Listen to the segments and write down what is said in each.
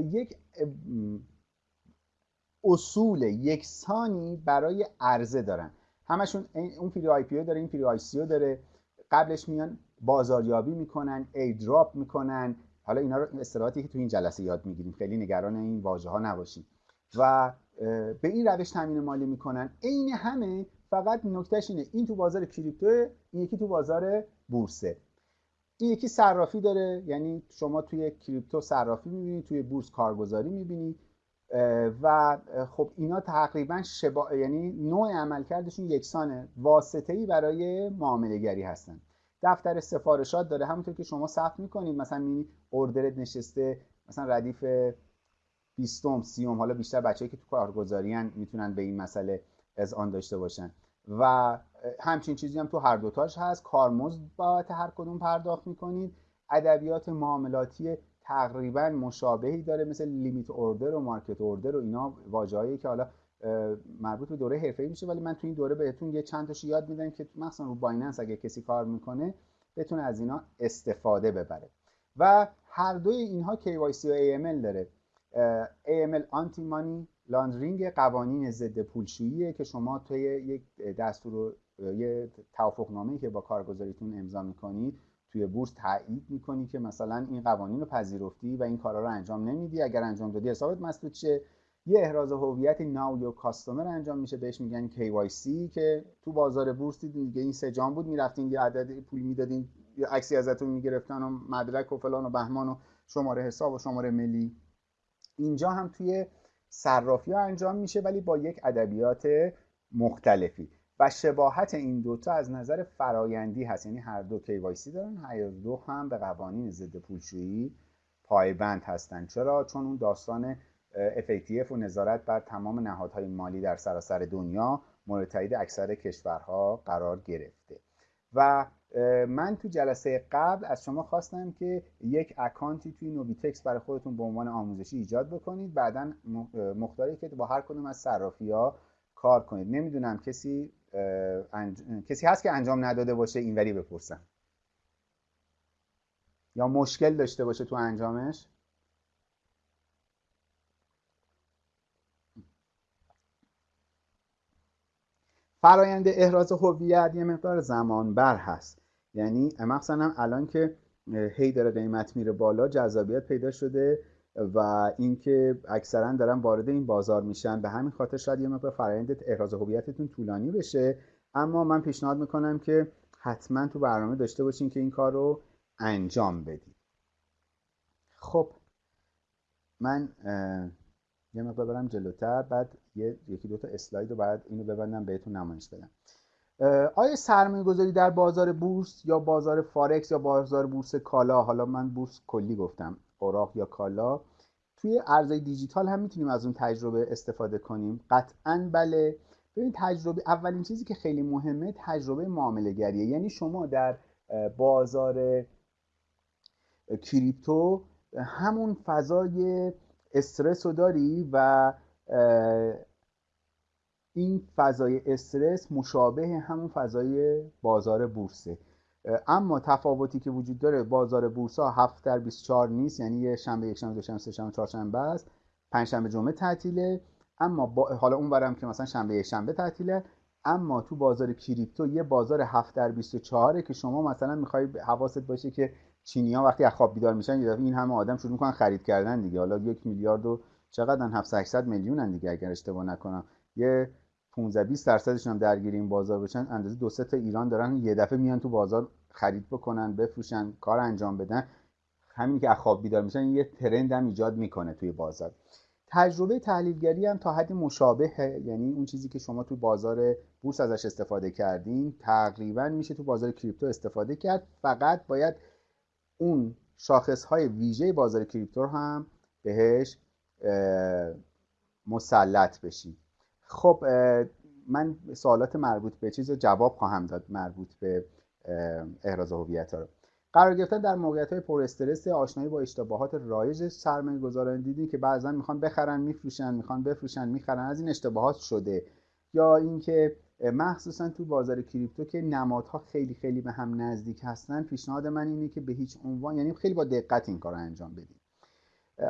یک اصول یکسانی برای عرضه دارن. همشون اون پیری آی پی داره این پیری آی سی داره. قبلش میان بازاریابی می‌کنن airdrop می‌کنن. حالا اینا رو اصطلاحاتی که تو این جلسه یاد می‌گیریم. خیلی نگران این واژه ها نباشیم. و به این روش تامین مالی می‌کنن. عین همه فقط نکتهش اینه. این تو بازار کریپتو این یکی تو بازار بورسه. این یکی صرافی داره. یعنی شما توی کریپتو صرافی می‌بینید توی بورس کارگزاری می‌بینید و خب اینا تقریبا شبا... یعنی نوع عملکردشون یکسانه. واسطه ای برای معامله گری هستن. دفتر سفارشات داره. همونطور که شما ثبت می‌کنید مثلا می اوردرت نشسته مثلا ردیف بیستم سیوم حالا بیشتر بچه‌ای که تو کارگزارین می‌تونن به این مسئله از آن داشته باشن. و همچین چیزی هم تو هر دوتاش هست. کارمزد بابت هر کدوم پرداخت می‌کنید. ادبیات معاملاتی تقریبا مشابهی داره. مثل limit order و market order و اینا واژه‌ای که حالا مربوط به دوره حرفه‌ای میشه. ولی من تو این دوره بهتون یه چند تاشو یاد میدم که مثلا رو بایننس اگه کسی کار می‌کنه بتونه از اینا استفاده ببره. و هر دوی اینها KYC و AML داره. AML anti money laundering قوانین ضد پولشوییه که شما توی یک دستور یه توافقنامه‌ای که با کارگزاریتون امضا می‌کنید توی بورس تایید می‌کنی که مثلا این قوانین رو پذیرفتی و این کارا رو انجام نمیدی. اگر انجام دادی حسابت مسدود شه یه احراز هویت ناو یا کاستومر انجام میشه بهش میگن KYC که تو بازار بورس دیگه این سه جام بود می‌رفتین یه عدد پول می‌دادین یه عکسی ازتون می‌گرفتن و مدرک و فلان و بهمان و شماره حساب و شماره ملی. اینجا هم توی صرافی ها انجام میشه ولی با یک ادبیات مختلفی. و شباهت این دوتا از نظر فرایندی هست. یعنی هر دو KYC دارن هر دو هم به قوانین ضد پولشویی پایبند هستن. چرا؟ چون اون داستان FATF و نظارت بر تمام نهادهای مالی در سراسر دنیا مورد تایید اکثر کشورها قرار گرفته. و من تو جلسه قبل از شما خواستم که یک اکانتی توی نوبیتکس برای خودتون به عنوان آموزشی ایجاد بکنید. بعدا مختاری که با هر کدوم از صرافی ها کار کنید. نمی‌دونم کسی کسی هست که انجام نداده باشه اینوری بپرسم یا مشکل داشته باشه تو انجامش؟ فرایند احراز هویت یه مقدار زمان بر هست. یعنی مثلا الان که هی داره قیمت میره بالا جذابیت پیدا شده. و اینکه اکثرا دارن وارد این بازار میشن. به همین خاطر شاید یه مقدار فرایند احراز هویتتون طولانی بشه. اما من پیشنهاد می‌کنم که حتما تو برنامه داشته باشین که این کار رو انجام بدید خب من یه مقدار برم جلوتر. بعد یه یکی دو تا اسلاید رو بعد اینو ببندم بهتون نمایش بدم. آیا سرمایه گذاری در بازار بورس یا بازار فارکس یا بازار بورس کالا؟ حالا من بورس کلی گفتم. اوراق یا کالا. توی ارزهای دیجیتال هم می‌تونیم از اون تجربه استفاده کنیم. قطعا بله. ببین تجربه اولین چیزی که خیلی مهمه تجربه معامله گریه یعنی شما در بازار کریپتو همون فضای استرس رو داری و این فضای استرس مشابه همون فضای بازار بورسه. اما تفاوتی که وجود داره بازار بورس ها 7 در 24 نیست یعنی یه شنبه یک شنبه دو شنبه سه شنبه چهار شنبه است. پنج شنبه جمعه تعطیله. اما با حالا اون برم که مثلا شنبه یک شنبه تعطیله. اما تو بازار کریپتو یه بازار 7 در 24 که شما مثلا می‌خوای حواست باشه که چینی ها وقتی از خواب بیدار میشن یه این همه آدم شروع می‌کنن خرید کردن دیگه. حالا یک میلیارد و چقدر 700 میلیونن دیگه اگر اشتباه نکنم. یه 15 20 درصدشون هم درگیر این بازار بشن اندازه دو سه تا ایران دارن یه دفعه میان تو بازار خرید بکنن بفروشن کار انجام بدن. همین که خواب بیدار میشن یه ترند هم ایجاد می‌کنه توی بازار. تجربه تحلیلگری هم تا حدی مشابهه یعنی اون چیزی که شما تو بازار بورس ازش استفاده کردین تقریبا میشه تو بازار کریپتو استفاده کرد. فقط باید اون شاخص های ویژه بازار کریپتو هم بهش مسلط بشیم خب من سوالات مربوط به چیز جواب خواهم داد مربوط به احراز هویت ها رو. قرار گرفتن در موقعیت های پر استرس آشنایی با اشتباهات رایج سرمایه گذاران دیدین که بعضا می‌خوان بخرن میفروشن می‌خوان بفروشن می‌خرن از این اشتباهات شده. یا اینکه مخصوصا تو بازار کریپتو که نمادها خیلی خیلی به هم نزدیک هستن پیشنهاد من اینه که به هیچ عنوان یعنی خیلی با دقت این کار انجام بدید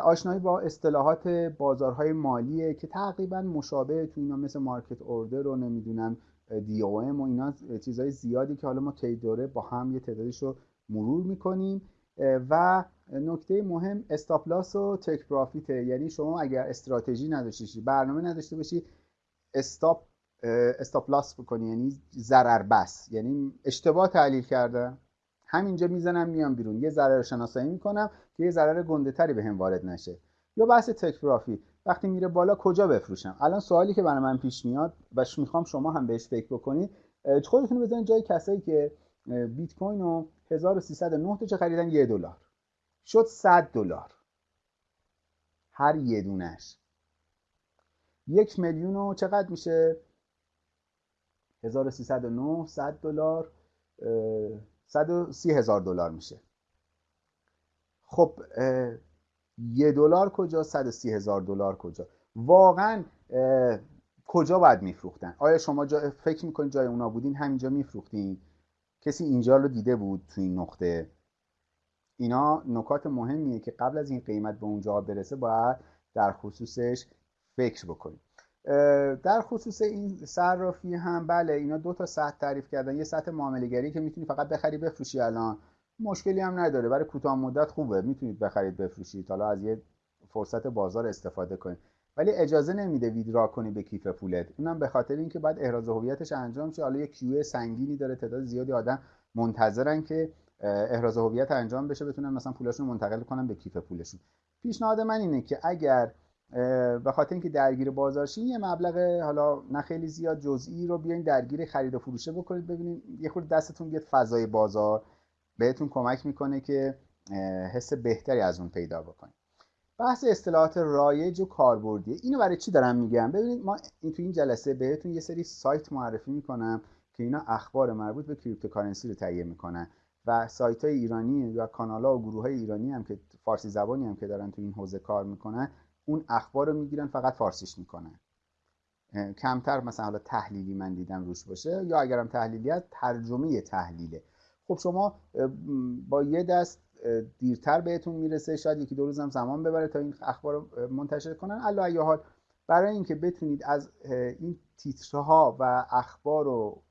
آشنایی با اصطلاحات بازارهای مالیه که تقریبا مشابه تو اینا مثل مارکت اوردر رو نمی‌دونم دی او ام و اینا چیزهای زیادی که حالا ما طی دوره با هم یه تعدادش رو مرور می‌کنیم. و نکته مهم استاپلاس و تک پرافیته یعنی شما اگر استراتژی نداشته برنامه نداشته باشی استاپ استاپلاس بکنی. یعنی ضرر بس. یعنی اشتباه تحلیل کردم همینجا می‌زنم میام بیرون. یه ضرر شناسایی می‌کنم که یه ضرر گنده تری به هم وارد نشه. یا بحث تک وقتی میره بالا کجا بفروشم؟ الان سوالی که برای من پیش میاد و می‌خوام شما هم بهش فکر بکنید خودتون بزنید جای کسایی که بیت کوین رو 1309 تا چه خریدن؟ یه دلار. شد 100 دلار. هر یه دونش. یک میلیون چقدر میشه؟ 1309 100 دلار. 130 هزار دلار میشه. خب یه دلار کجا؟ 130 هزار دلار کجا؟ واقعا کجا باید میفروختن؟ آیا شما جا فکر می‌کنید جای اونا بودین؟ همینجا میفروختین؟ کسی اینجا رو دیده بود تو این نقطه؟ اینا نکات مهمیه که قبل از این قیمت به اونجا برسه باید در خصوصش فکر بکنید. در خصوص این صرافی هم بله اینا دو تا سطح تعریف کردن. یه سطح معامله که می‌تونی فقط بخری بفروشی الان. مشکلی هم نداره. برای کوتاه مدت خوبه. می‌تونید بخرید بفروشید. حالا از یه فرصت بازار استفاده کنید. ولی اجازه نمیده ویدرا کنی به کیف پولت. اونم به خاطر اینکه بعد احراز هویتش انجام شه. حالا یه کیو سنگینی داره. تعداد زیادی آدم منتظرن که احراز هویت انجام بشه بتونن مثلا پولاشون منتقل کنن به کیف پولشون. پیشنهاد من اینه که اگر به خاطر اینکه درگیر بازارشین یه مبلغ حالا نه خیلی زیاد جزئی رو بیاین درگیر خرید و فروشه بکنید. ببینید یه خورده دستتون بیاد فضای بازار. بهتون کمک می‌کنه که حس بهتری از اون پیدا بکنید. بحث اصطلاحات رایج و کاربردی. اینو برای چی دارم میگم؟ ببینید ما این تو این جلسه بهتون یه سری سایت معرفی می‌کنم که اینا اخبار مربوط به cryptocurrency رو تهیه می‌کنن و سایت های ایرانی یا کانال ها و گروه های ایرانی هم که فارسی زبانی هم که دارن تو این حوزه کار می‌کنن اون اخبار رو می‌گیرن فقط فارسیش می‌کنن. کمتر مثلا حالا تحلیلی من دیدم روش باشه یا اگرم تحلیلی هست ترجمه تحلیله. خب شما با یه دست دیرتر بهتون می‌رسه شاید یکی دو روز هم زمان ببره تا این اخبار رو منتشر کنن. الا حال برای اینکه بتونید از این تیترها و اخبار و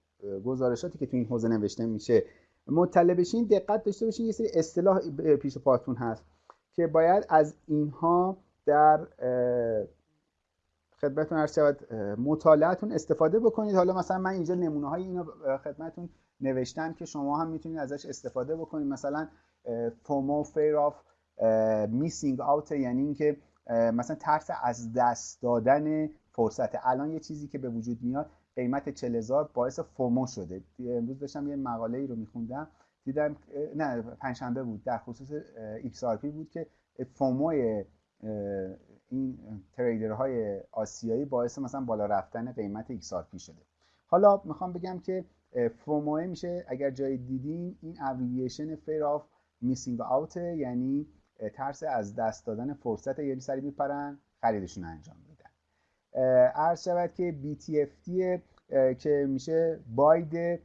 گزارشاتی که تو این حوزه نوشته میشه مطلع بشین دقت داشته باشین یه سری اصطلاح پیش پاتون هست که باید از اینها در خدمتتون عرض شود مطالعهتون استفاده بکنید. حالا مثلا من اینجا نمونه های اینو خدمتتون نوشتم که شما هم می‌تونید ازش استفاده بکنید. مثلا FOMO fear of missing out یعنی اینکه مثلا ترس از دست دادن فرصت. الان یه چیزی که به وجود میاد قیمت 40 هزار باعث FOMO شده. امروز داشتم یه مقاله ای رو میخوندم. دیدم نه پنجشنبه بود. در خصوص XRP بود که FOMO این trader های آسیایی باعث مثلا بالا رفتن قیمت XRP شده. حالا می‌خوام بگم که FOMO میشه. اگر جای دیدین این abbreviation fear of missing out یعنی ترس از دست دادن فرصت یعنی سری میپرن خریدشون انجام میدن. عرض شود که BTFD که میشه باید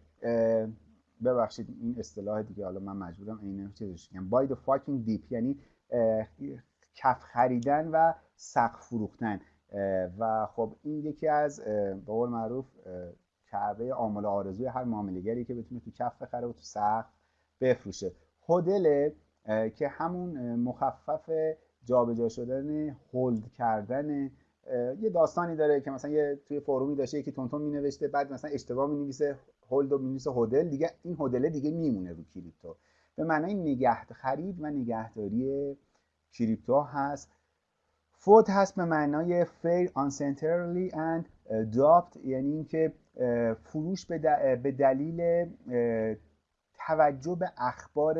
ببخشید این اصطلاح دیگه حالا من مجبورم این چیزش بگم. buy the fucking dip یعنی کف خریدن و سقف فروختن و خب این یکی از به قول معروف کعبه آمال آرزوی هر معاملهگری که بتونه تو کف بخره و تو سقف بفروشه. هدل که همون مخفف جابجا شدن هولد کردن یه داستانی داره که مثلا یه توی فرومی داشته یکی تونتون می نوشته بعد مثلا اشتباه می نویسه هولد و می نویسه هدل دیگه این هدله دیگه میمونه رو کریپتو. به معنای نگه خرید و نگهداری کریپتو هست. فوت هست به معنای fair uncentrally and adopt یعنی اینکه فروش به دلیل توجه به اخبار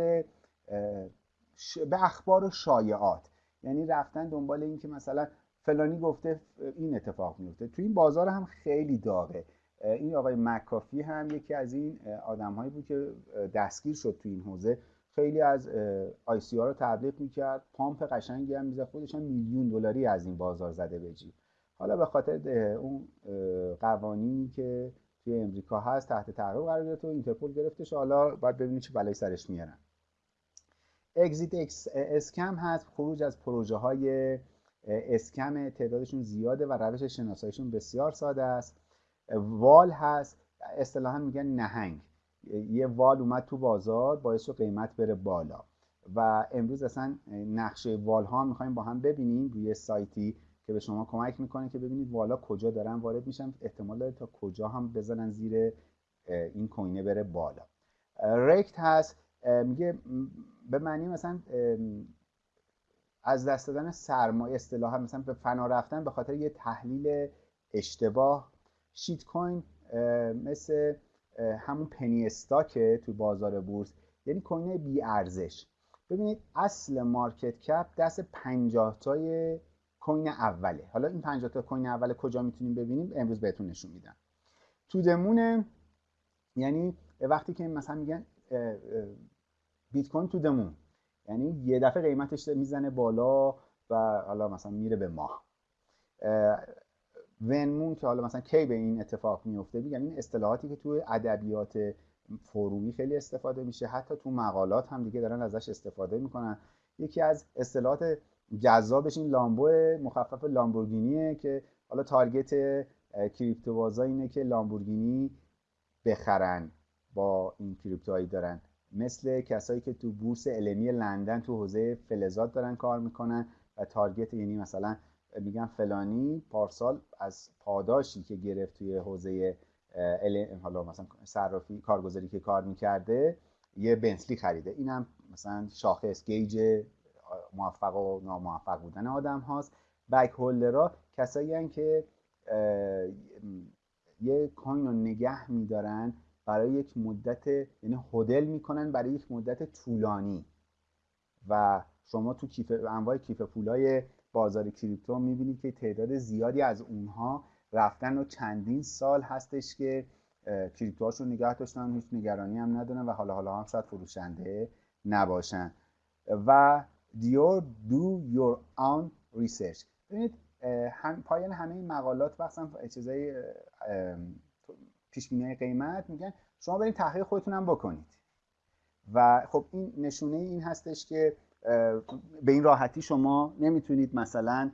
به اخبار و شایعات. یعنی رفتن دنبال اینکه مثلا فلانی گفته این اتفاق میفته. تو این بازار هم خیلی داغه. این آقای مکافی هم یکی از این آدم هایی بود که دستگیر شد تو این حوزه. خیلی از ICO رو تبلیغ می‌کرد. pump قشنگی هم می‌زد. خودش هم میلیون دلاری از این بازار زده به حالا به خاطر اون قوانینی که توی امریکا هست تحت تعقیب قرار گرفت و اینترپل گرفتش حالا باید ببینید چه بلایی سرش میارن. exit scam هست. خروج از پروژه های scam تعدادشون زیاده و روش شناساییشون بسیار ساده است. وال هست. اصطلاحا میگن نهنگ. یه وال اومد تو بازار باعث شد قیمت بره بالا. و امروز اصلا نقشه وال ها می‌خوایم با هم ببینیم روی سایتی که به شما کمک می‌کنه که ببینید والا کجا دارن وارد میشن. احتمال داره تا کجا هم بزنن زیر این کوینه بره بالا. ریکت هست میگه به معنی مثلا از دست دادن سرمایه اصطلاحا مثلا به فنا رفتن به خاطر یه تحلیل اشتباه. شیت کوین مثل همون پنی استاکه تو بازار بورس. یعنی کوین بی ارزش. ببینید اصل مارکت کپ دست 50 تای کوین اوله. حالا این 50 تا کوین اول کجا می‌تونیم ببینیم؟ امروز بهتون نشون میدم. تو دمونه یعنی وقتی که مثلا میگن بیت کوین تو دمون. یعنی یه دفعه قیمتش می‌زنه بالا و حالا مثلا میره به ماه. ونمون که حالا مثلا کی به این اتفاق میفته؟ میگم این اصطلاحاتی که توی ادبیات فرومی خیلی استفاده میشه. حتی تو مقالات هم دیگه دارن ازش استفاده می‌کنن. یکی از اصطلاحات جذابش این لامبو مخفف لامبورگینیه که حالا تارگت کریپتو اینه که لامبورگینی بخرن با این کریپتوهایی دارن. مثل کسایی که تو بورس علمی لندن تو حوزه فلزات دارن کار می‌کنن و تارگت یعنی مثلا میگن فلانی پارسال از پاداشی که گرفت توی حوزه حالا مثلا صرافی کارگزاری که کار می‌کرده یه بنتلی خریده. اینم مثلا شاخص گیج موفق و ناموفق بودن آدم هاست. بک هولدرها کسایی که یه کوین رو نگه میدارن برای یک مدت یعنی هدل می‌کنن برای یک مدت طولانی. و شما تو کیف انواع کیف پولای بازار کریپتو می‌بینید که تعداد زیادی از اونها رفتن و چندین سال هستش که کریپتوهاشون نگه داشتن هیچ نگرانی هم ندارن و حالا حالا هم شاید فروشنده نباشن. و دیور do your own research. ببینید هم پایان همه این مقالات وقتا چیزای پیش قیمت میگن. شما برید تحقیق خودتون هم بکنید. و خب این نشونه این هستش که به این راحتی شما نمی‌تونید مثلا